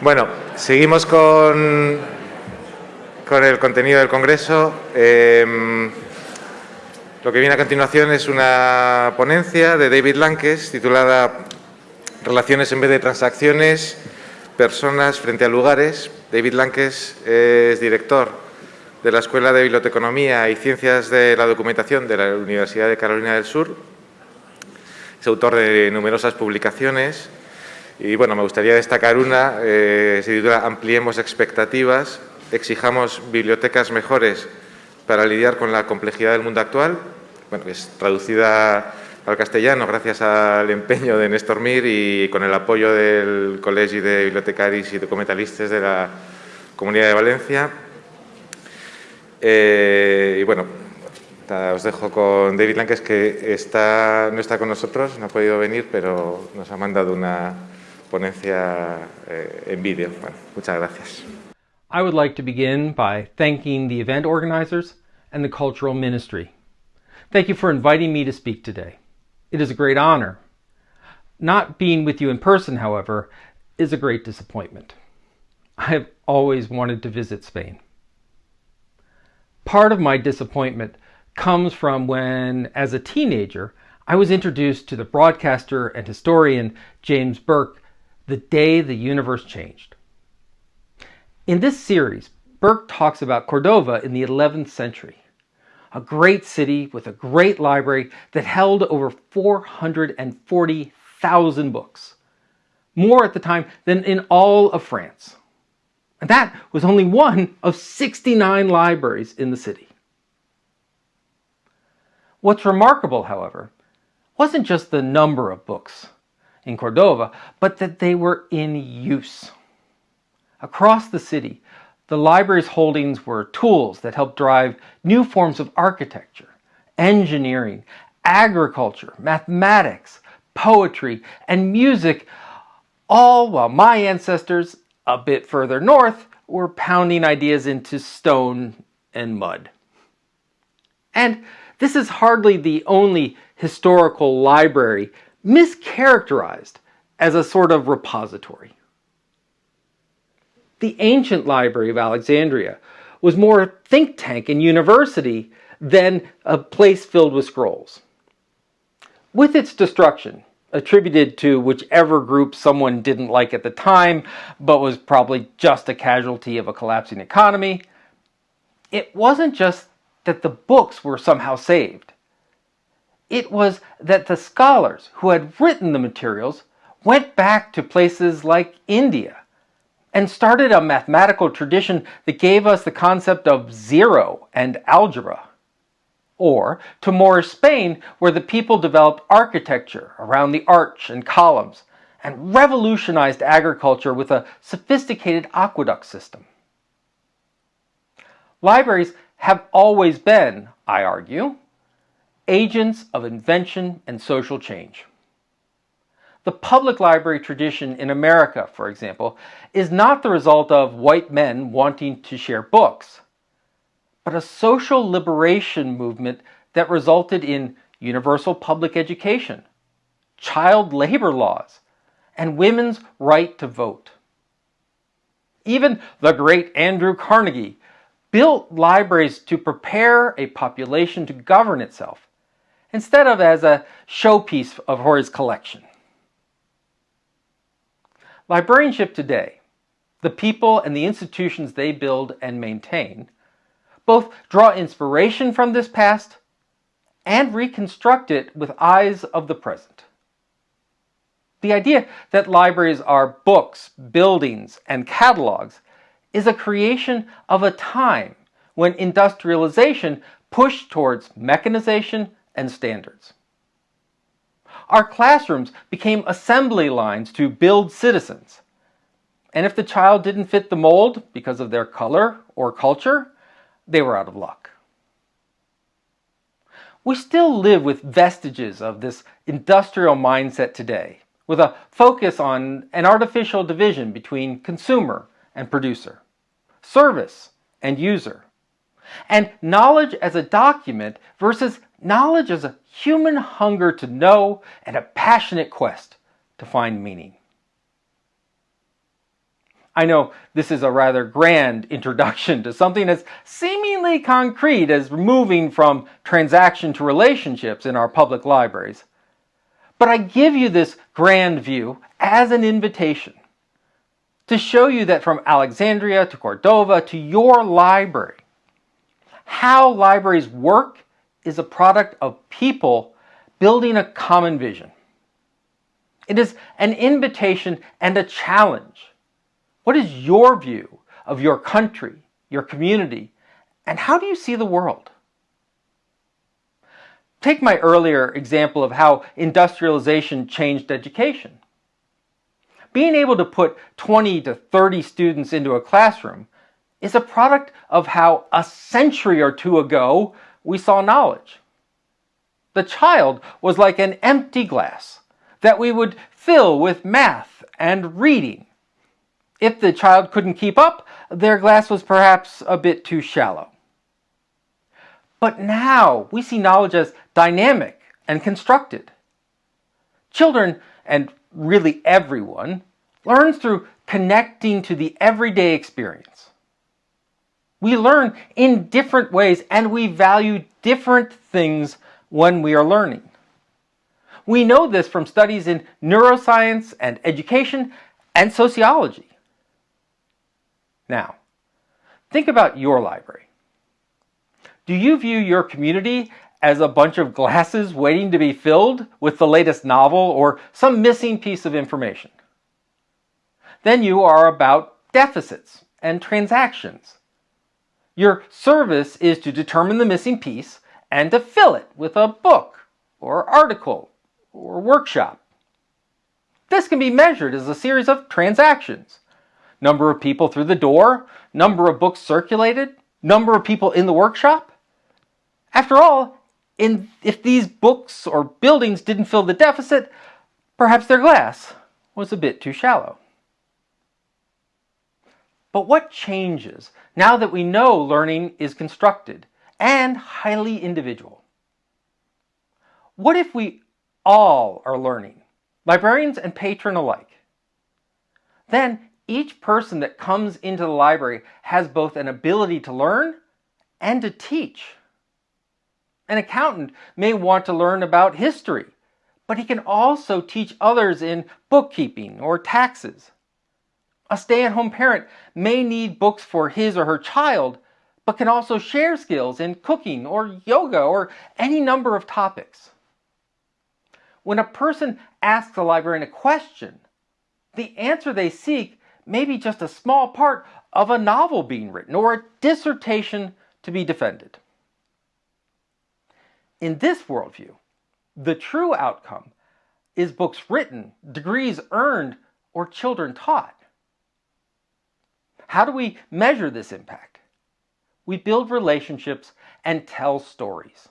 Bueno, seguimos con, con el contenido del Congreso. Em, lo que viene a continuación es una ponencia de David Lankes titulada Relaciones en vez de transacciones, personas frente a lugares. David Lankes es director de la Escuela de Biblioteconomía y Ciencias de la Documentación de la Universidad de Carolina del Sur. Es autor de numerosas publicaciones y bueno, me gustaría destacar una, eh, se titula Ampliemos expectativas, exijamos bibliotecas mejores para lidiar con la complejidad del mundo actual. Bueno, es traducida al castellano gracias al empeño de Néstor Mir y con el apoyo del Colegio de Bibliotecaris y Documentalistas de la Comunidad de Valencia. Eh, y bueno, os dejo con David Lankes, que no está con nosotros, no ha podido venir, pero nos ha mandado una, ponencia eh, en vídeo. Bueno, muchas gracias. I would like to begin by thanking the event organizers and the Cultural Ministry. Thank you for inviting me to speak today. It is a great honor. Not being with you in person, however, is a great disappointment. I have always wanted to visit Spain. Part of my disappointment comes from when, as a teenager, I was introduced to the broadcaster and historian James Burke the day the universe changed. In this series, Burke talks about Cordova in the 11th century, a great city with a great library that held over 440,000 books, more at the time than in all of France. And that was only one of 69 libraries in the city. What's remarkable, however, wasn't just the number of books in Cordova, but that they were in use. Across the city, the library's holdings were tools that helped drive new forms of architecture, engineering, agriculture, mathematics, poetry, and music, all while my ancestors, a bit further north, were pounding ideas into stone and mud. And this is hardly the only historical library mischaracterized as a sort of repository. The ancient library of Alexandria was more a think tank and university than a place filled with scrolls. With its destruction, attributed to whichever group someone didn't like at the time, but was probably just a casualty of a collapsing economy, it wasn't just that the books were somehow saved. It was that the scholars who had written the materials went back to places like India and started a mathematical tradition that gave us the concept of zero and algebra. Or to Moorish Spain, where the people developed architecture around the arch and columns and revolutionized agriculture with a sophisticated aqueduct system. Libraries have always been, I argue, agents of invention and social change. The public library tradition in America, for example, is not the result of white men wanting to share books, but a social liberation movement that resulted in universal public education, child labor laws, and women's right to vote. Even the great Andrew Carnegie built libraries to prepare a population to govern itself instead of as a showpiece of his collection. Librarianship today, the people and the institutions they build and maintain, both draw inspiration from this past and reconstruct it with eyes of the present. The idea that libraries are books, buildings, and catalogs is a creation of a time when industrialization pushed towards mechanization and standards. Our classrooms became assembly lines to build citizens. And if the child didn't fit the mold because of their color or culture, they were out of luck. We still live with vestiges of this industrial mindset today, with a focus on an artificial division between consumer and producer, service and user, and knowledge as a document versus Knowledge is a human hunger to know and a passionate quest to find meaning. I know this is a rather grand introduction to something as seemingly concrete as moving from transaction to relationships in our public libraries. But I give you this grand view as an invitation to show you that from Alexandria to Cordova to your library, how libraries work is a product of people building a common vision. It is an invitation and a challenge what is your view of your country, your community, and how do you see the world? Take my earlier example of how industrialization changed education. Being able to put 20 to 30 students into a classroom is a product of how a century or two ago we saw knowledge. The child was like an empty glass that we would fill with math and reading if the child couldn't keep up, their glass was perhaps a bit too shallow. But now we see knowledge as dynamic and constructed. Children, and really everyone, learns through connecting to the everyday experience. We learn in different ways and we value different things when we are learning. We know this from studies in neuroscience and education and sociology. Now, think about your library. Do you view your community as a bunch of glasses waiting to be filled with the latest novel or some missing piece of information? Then you are about deficits and transactions. Your service is to determine the missing piece and to fill it with a book or article or workshop. This can be measured as a series of transactions number of people through the door, number of books circulated, number of people in the workshop. After all, in, if these books or buildings didn't fill the deficit, perhaps their glass was a bit too shallow. But what changes now that we know learning is constructed and highly individual? What if we all are learning, librarians and patron alike? Then each person that comes into the library has both an ability to learn and to teach. An accountant may want to learn about history, but he can also teach others in bookkeeping or taxes. A stay-at-home parent may need books for his or her child, but can also share skills in cooking or yoga or any number of topics. When a person asks a librarian a question, the answer they seek may be just a small part of a novel being written or a dissertation to be defended. In this worldview, the true outcome is books written, degrees earned, or children taught. How do we measure this impact? We build relationships and tell stories.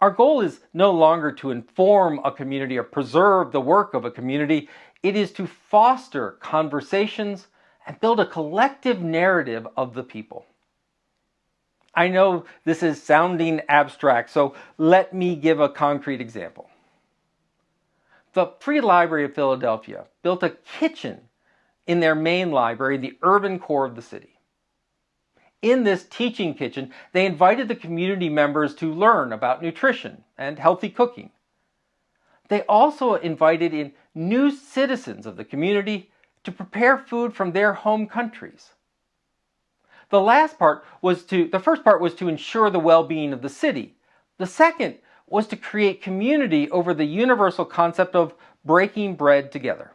Our goal is no longer to inform a community or preserve the work of a community. It is to foster conversations and build a collective narrative of the people. I know this is sounding abstract, so let me give a concrete example. The Free Library of Philadelphia built a kitchen in their main library, the urban core of the city. In this teaching kitchen, they invited the community members to learn about nutrition and healthy cooking. They also invited in new citizens of the community to prepare food from their home countries. The last part was to, the first part was to ensure the well-being of the city. The second was to create community over the universal concept of breaking bread together.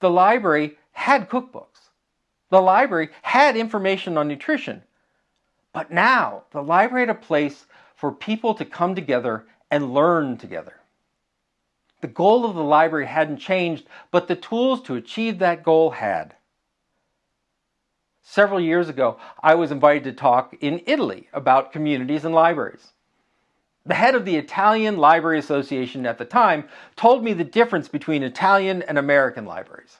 The library had cookbooks. The library had information on nutrition. But now the library had a place for people to come together and learn together. The goal of the library hadn't changed, but the tools to achieve that goal had. Several years ago, I was invited to talk in Italy about communities and libraries. The head of the Italian Library Association at the time told me the difference between Italian and American libraries.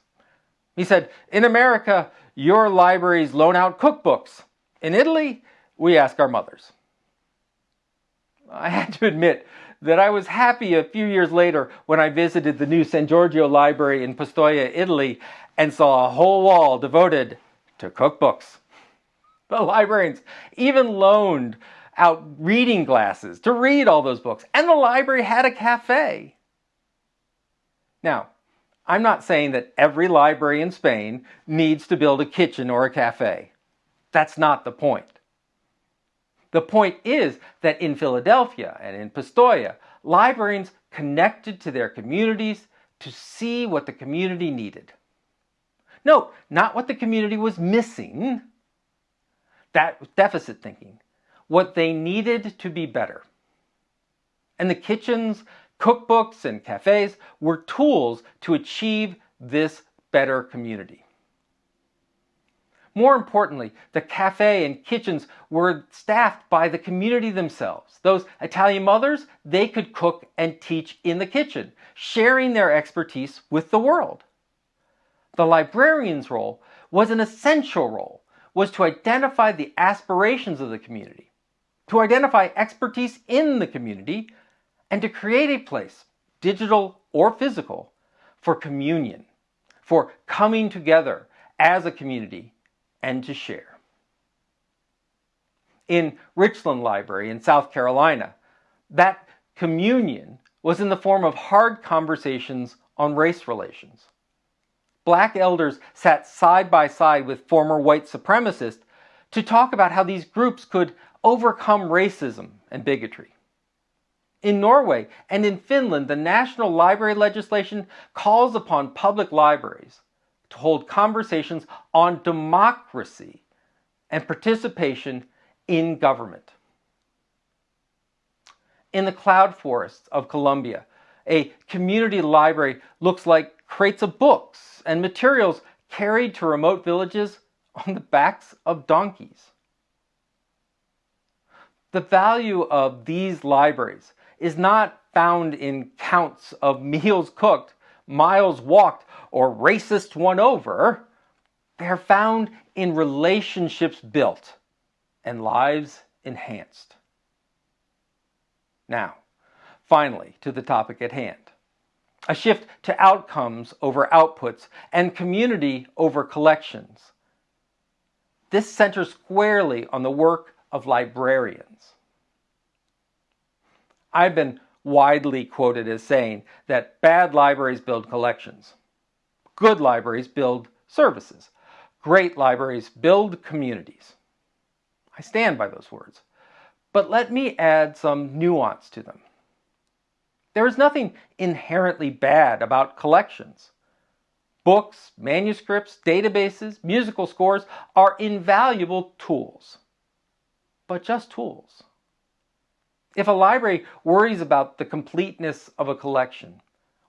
He said, in America, your libraries loan out cookbooks. In Italy, we ask our mothers. I had to admit that I was happy a few years later when I visited the new San Giorgio Library in Pistoia, Italy, and saw a whole wall devoted to cookbooks. The librarians even loaned out reading glasses to read all those books, and the library had a cafe. Now, I'm not saying that every library in Spain needs to build a kitchen or a cafe. That's not the point. The point is that in Philadelphia and in Pistoia, librarians connected to their communities to see what the community needed. Note, not what the community was missing, that was deficit thinking, what they needed to be better. And the kitchens, cookbooks, and cafes were tools to achieve this better community. More importantly, the cafe and kitchens were staffed by the community themselves. Those Italian mothers, they could cook and teach in the kitchen, sharing their expertise with the world. The librarian's role was an essential role, was to identify the aspirations of the community, to identify expertise in the community, and to create a place, digital or physical, for communion, for coming together as a community and to share. In Richland Library in South Carolina, that communion was in the form of hard conversations on race relations. Black elders sat side by side with former white supremacists to talk about how these groups could overcome racism and bigotry. In Norway and in Finland, the national library legislation calls upon public libraries to hold conversations on democracy and participation in government. In the cloud forests of Colombia, a community library looks like crates of books and materials carried to remote villages on the backs of donkeys. The value of these libraries is not found in counts of meals cooked, miles walked, or racist won over, they're found in relationships built and lives enhanced. Now, finally, to the topic at hand. A shift to outcomes over outputs and community over collections. This centers squarely on the work of librarians. I've been widely quoted as saying that bad libraries build collections. Good libraries build services. Great libraries build communities. I stand by those words. But let me add some nuance to them. There is nothing inherently bad about collections. Books, manuscripts, databases, musical scores are invaluable tools, but just tools. If a library worries about the completeness of a collection,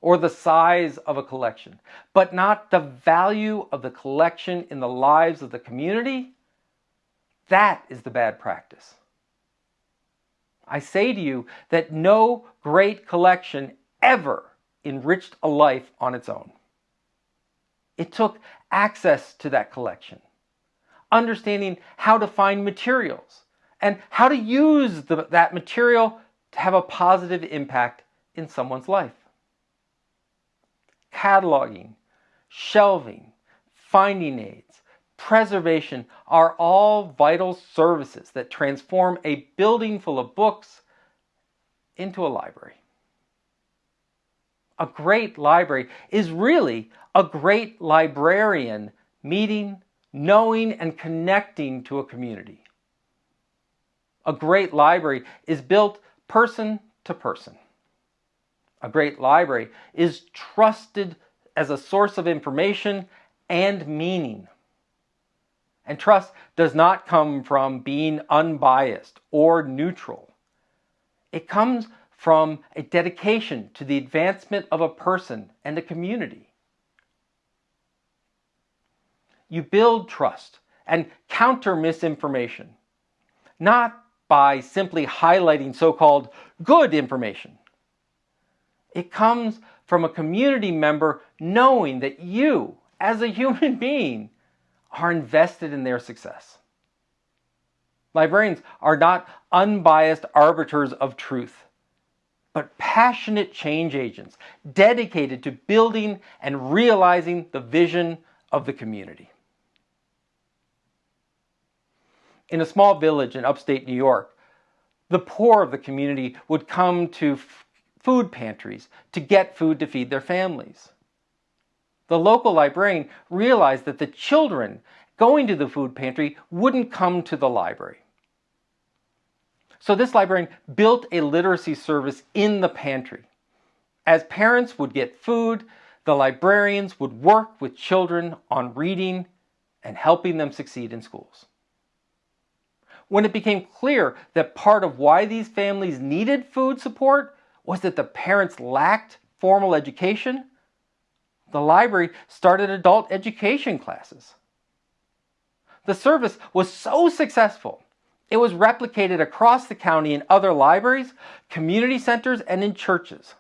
or the size of a collection, but not the value of the collection in the lives of the community, that is the bad practice. I say to you that no great collection ever enriched a life on its own. It took access to that collection, understanding how to find materials, and how to use the, that material to have a positive impact in someone's life cataloging, shelving, finding aids, preservation are all vital services that transform a building full of books into a library. A great library is really a great librarian meeting, knowing, and connecting to a community. A great library is built person to person a great library, is trusted as a source of information and meaning. And trust does not come from being unbiased or neutral. It comes from a dedication to the advancement of a person and a community. You build trust and counter misinformation, not by simply highlighting so-called good information, it comes from a community member knowing that you, as a human being, are invested in their success. Librarians are not unbiased arbiters of truth. but passionate change agents dedicated to building and realizing the vision of the community. In a small village in upstate New York, the poor of the community would come to food pantries to get food to feed their families. The local librarian realized that the children going to the food pantry wouldn't come to the library. So this librarian built a literacy service in the pantry. As parents would get food, the librarians would work with children on reading and helping them succeed in schools. When it became clear that part of why these families needed food support was that the parents lacked formal education, the library started adult education classes. The service was so successful it was replicated across the county in other libraries, community centers, and in churches.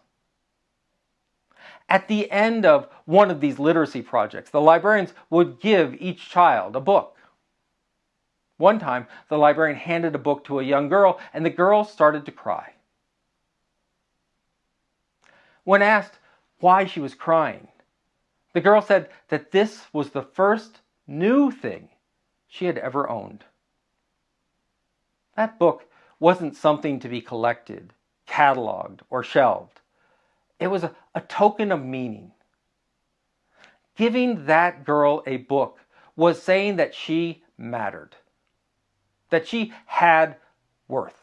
At the end of one of these literacy projects, the librarians would give each child a book. One time, the librarian handed a book to a young girl, and the girl started to cry. When asked why she was crying, the girl said that this was the first new thing she had ever owned. That book wasn't something to be collected, cataloged, or shelved. It was a, a token of meaning. Giving that girl a book was saying that she mattered, that she had worth.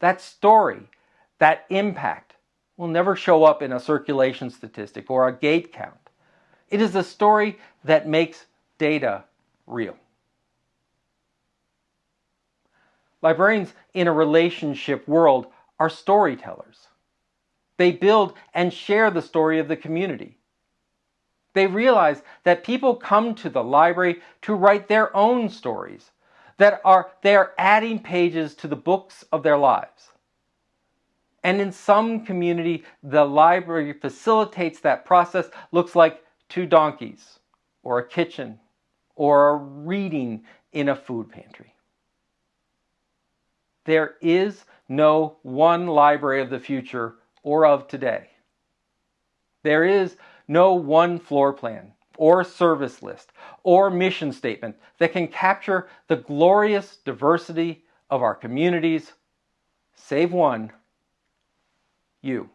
That story, that impact, will never show up in a circulation statistic or a gate count. It is a story that makes data real. Librarians in a relationship world are storytellers. They build and share the story of the community. They realize that people come to the library to write their own stories, that are they are adding pages to the books of their lives. And in some community, the library facilitates that process, looks like two donkeys, or a kitchen, or a reading in a food pantry. There is no one library of the future or of today. There is no one floor plan or service list or mission statement that can capture the glorious diversity of our communities, save one, you.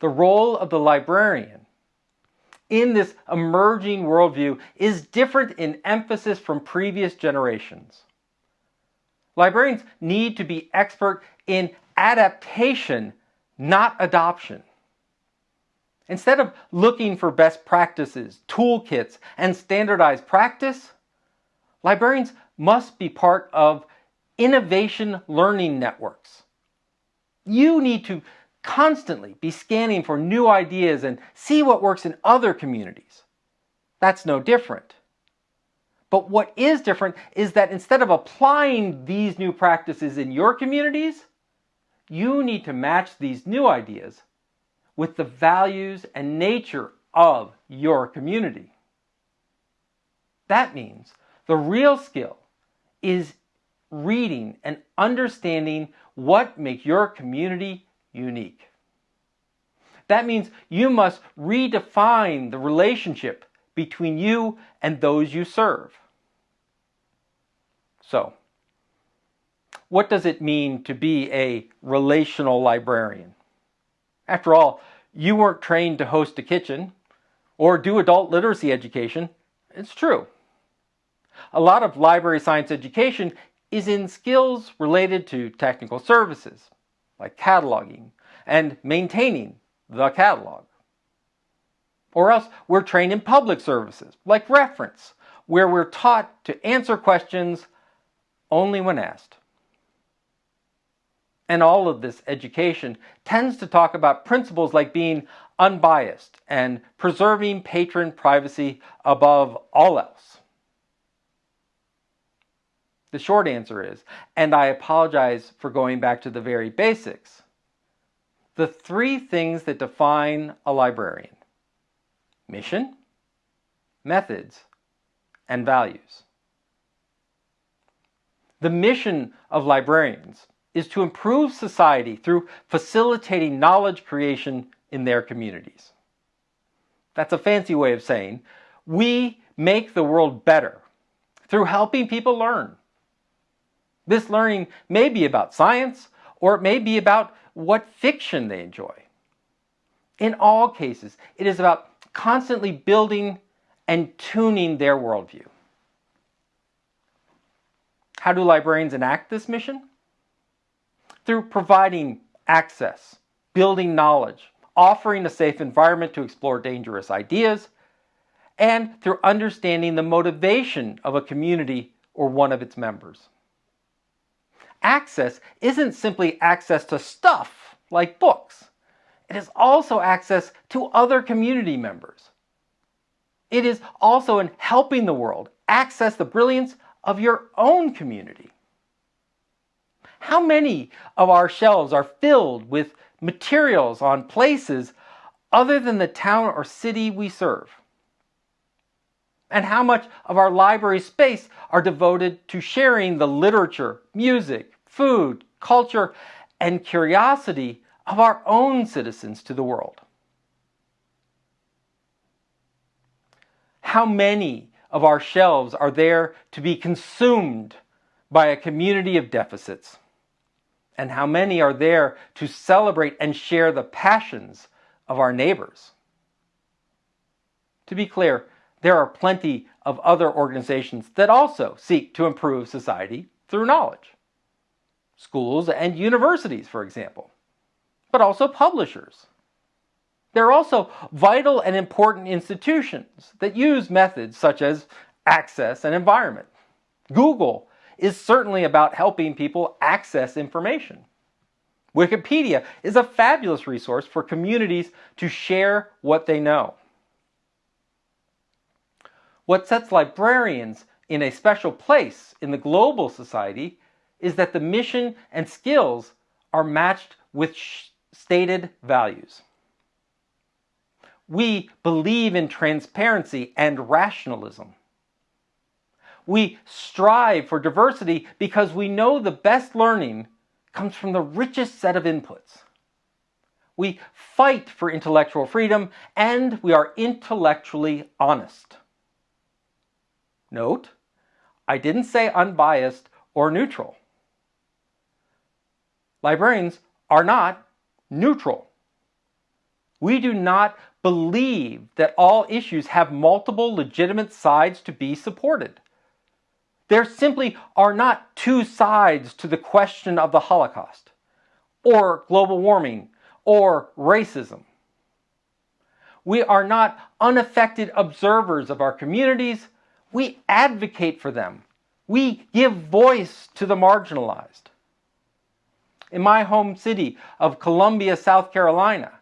The role of the librarian in this emerging worldview is different in emphasis from previous generations. Librarians need to be expert in adaptation, not adoption. Instead of looking for best practices, toolkits, and standardized practice, librarians must be part of innovation learning networks. You need to constantly be scanning for new ideas and see what works in other communities. That's no different. But what is different is that instead of applying these new practices in your communities, you need to match these new ideas with the values and nature of your community. That means the real skill is reading and understanding what makes your community unique. That means you must redefine the relationship between you and those you serve. So, what does it mean to be a relational librarian? After all, you weren't trained to host a kitchen or do adult literacy education. It's true. A lot of library science education is in skills related to technical services, like cataloging and maintaining the catalog. Or else we're trained in public services, like reference, where we're taught to answer questions only when asked. And all of this education tends to talk about principles like being unbiased and preserving patron privacy above all else. The short answer is, and I apologize for going back to the very basics, the three things that define a librarian mission, methods, and values. The mission of librarians is to improve society through facilitating knowledge creation in their communities. That's a fancy way of saying we make the world better through helping people learn. This learning may be about science or it may be about what fiction they enjoy. In all cases, it is about constantly building and tuning their worldview. How do librarians enact this mission? Through providing access, building knowledge, offering a safe environment to explore dangerous ideas, and through understanding the motivation of a community or one of its members. Access isn't simply access to stuff like books. It is also access to other community members. It is also in helping the world access the brilliance of your own community. How many of our shelves are filled with materials on places other than the town or city we serve? And how much of our library space are devoted to sharing the literature, music, food, culture, and curiosity of our own citizens to the world? How many of our shelves are there to be consumed by a community of deficits? And how many are there to celebrate and share the passions of our neighbors? To be clear, there are plenty of other organizations that also seek to improve society through knowledge. Schools and universities, for example, but also publishers, there are also vital and important institutions that use methods such as access and environment. Google is certainly about helping people access information. Wikipedia is a fabulous resource for communities to share what they know. What sets librarians in a special place in the global society is that the mission and skills are matched with stated values. We believe in transparency and rationalism. We strive for diversity because we know the best learning comes from the richest set of inputs. We fight for intellectual freedom and we are intellectually honest. Note, I didn't say unbiased or neutral. Librarians are not neutral. We do not believe that all issues have multiple legitimate sides to be supported. There simply are not two sides to the question of the Holocaust, or global warming, or racism. We are not unaffected observers of our communities. We advocate for them. We give voice to the marginalized. In my home city of Columbia, South Carolina,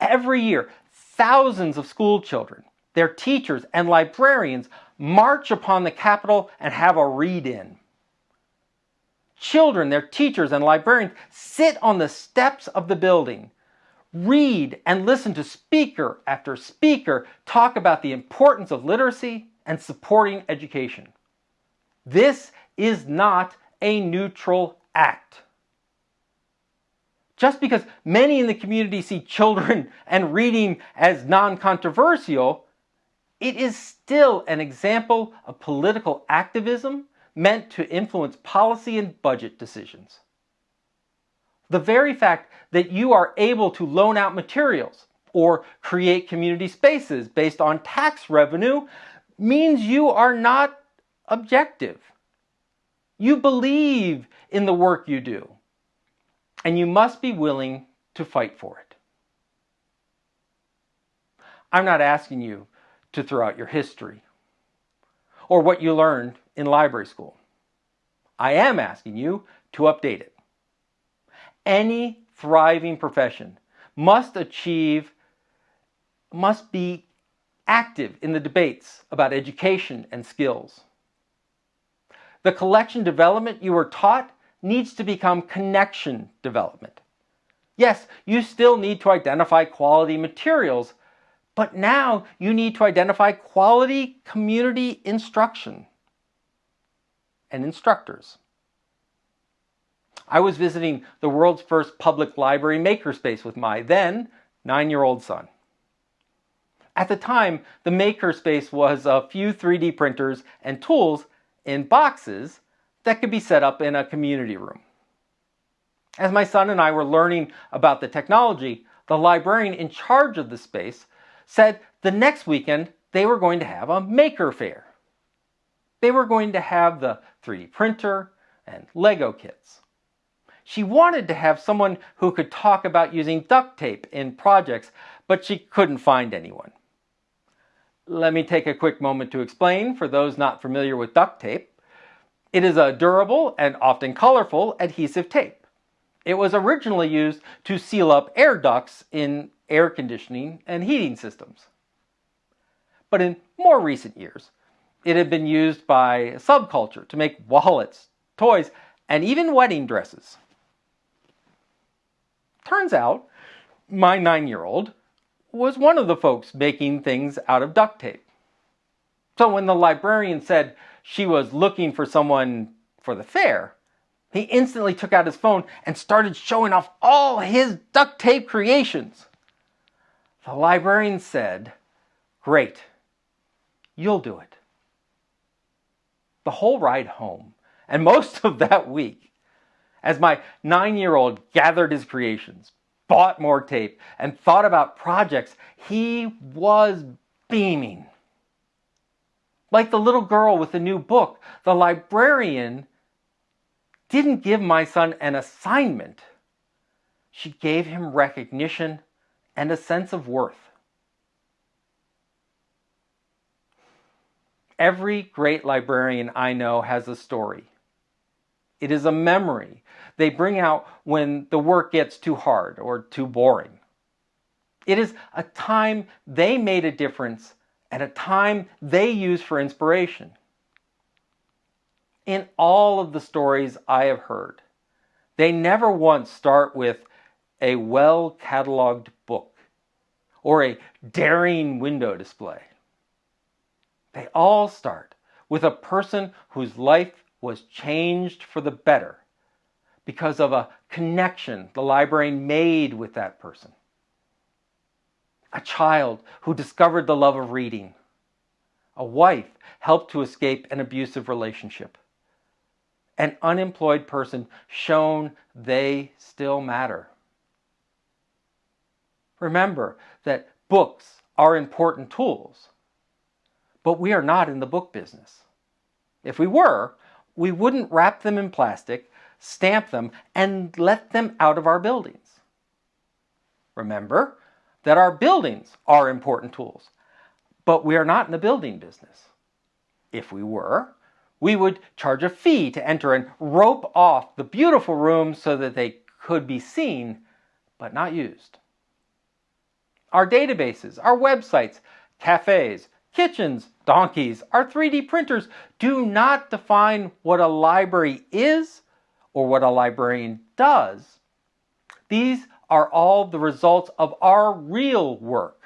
every year thousands of school children, their teachers, and librarians march upon the Capitol and have a read-in. Children, their teachers, and librarians sit on the steps of the building, read and listen to speaker after speaker talk about the importance of literacy and supporting education. This is not a neutral act. Just because many in the community see children and reading as non-controversial, it is still an example of political activism meant to influence policy and budget decisions. The very fact that you are able to loan out materials or create community spaces based on tax revenue means you are not objective. You believe in the work you do and you must be willing to fight for it. I'm not asking you to throughout your history or what you learned in library school. I am asking you to update it. Any thriving profession must achieve, must be active in the debates about education and skills. The collection development you were taught needs to become connection development. Yes, you still need to identify quality materials, but now you need to identify quality community instruction and instructors. I was visiting the world's first public library makerspace with my then nine-year-old son. At the time, the makerspace was a few 3D printers and tools in boxes that could be set up in a community room. As my son and I were learning about the technology, the librarian in charge of the space said the next weekend they were going to have a maker fair. They were going to have the 3D printer and Lego kits. She wanted to have someone who could talk about using duct tape in projects, but she couldn't find anyone. Let me take a quick moment to explain for those not familiar with duct tape. It is a durable and often colorful adhesive tape. It was originally used to seal up air ducts in air conditioning and heating systems. But in more recent years, it had been used by subculture to make wallets, toys, and even wedding dresses. Turns out, my nine-year-old was one of the folks making things out of duct tape. So when the librarian said she was looking for someone for the fair, he instantly took out his phone and started showing off all his duct tape creations. The librarian said, great, you'll do it. The whole ride home, and most of that week, as my nine-year-old gathered his creations, bought more tape, and thought about projects, he was beaming. Like the little girl with the new book, the librarian didn't give my son an assignment. She gave him recognition and a sense of worth. Every great librarian I know has a story. It is a memory they bring out when the work gets too hard or too boring. It is a time they made a difference and a time they use for inspiration. In all of the stories I have heard, they never once start with a well-cataloged or a daring window display. They all start with a person whose life was changed for the better because of a connection the librarian made with that person. A child who discovered the love of reading. A wife helped to escape an abusive relationship. An unemployed person shown they still matter. Remember that books are important tools, but we are not in the book business. If we were, we wouldn't wrap them in plastic, stamp them, and let them out of our buildings. Remember that our buildings are important tools, but we are not in the building business. If we were, we would charge a fee to enter and rope off the beautiful rooms so that they could be seen, but not used. Our databases, our websites, cafes, kitchens, donkeys, our 3D printers do not define what a library is or what a librarian does. These are all the results of our real work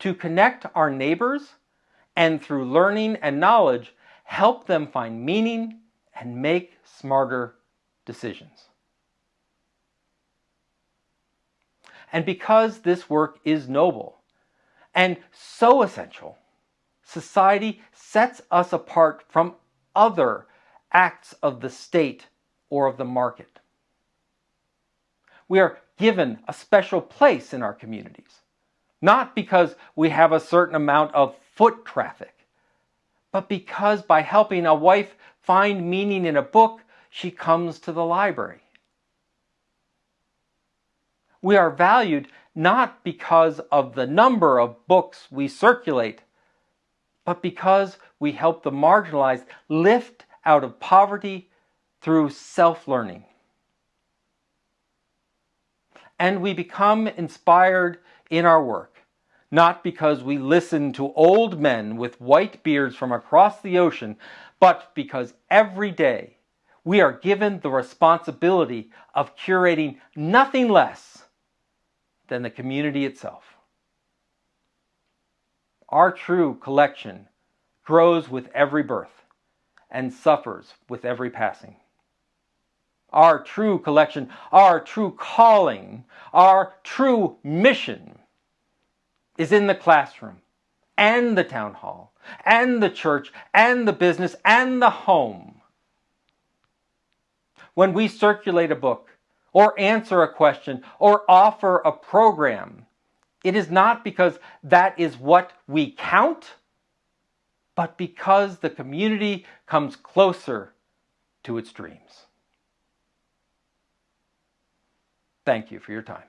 to connect our neighbors and through learning and knowledge help them find meaning and make smarter decisions. And because this work is noble and so essential, society sets us apart from other acts of the state or of the market. We are given a special place in our communities, not because we have a certain amount of foot traffic, but because by helping a wife find meaning in a book, she comes to the library. We are valued not because of the number of books we circulate, but because we help the marginalized lift out of poverty through self-learning. And we become inspired in our work, not because we listen to old men with white beards from across the ocean, but because every day we are given the responsibility of curating nothing less than the community itself. Our true collection grows with every birth and suffers with every passing. our true collection, our true calling, our true mission is in the classroom and the town hall and the church and the business and the home. When we circulate a book or answer a question or offer a program, it is not because that is what we count, but because the community comes closer to its dreams. Thank you for your time.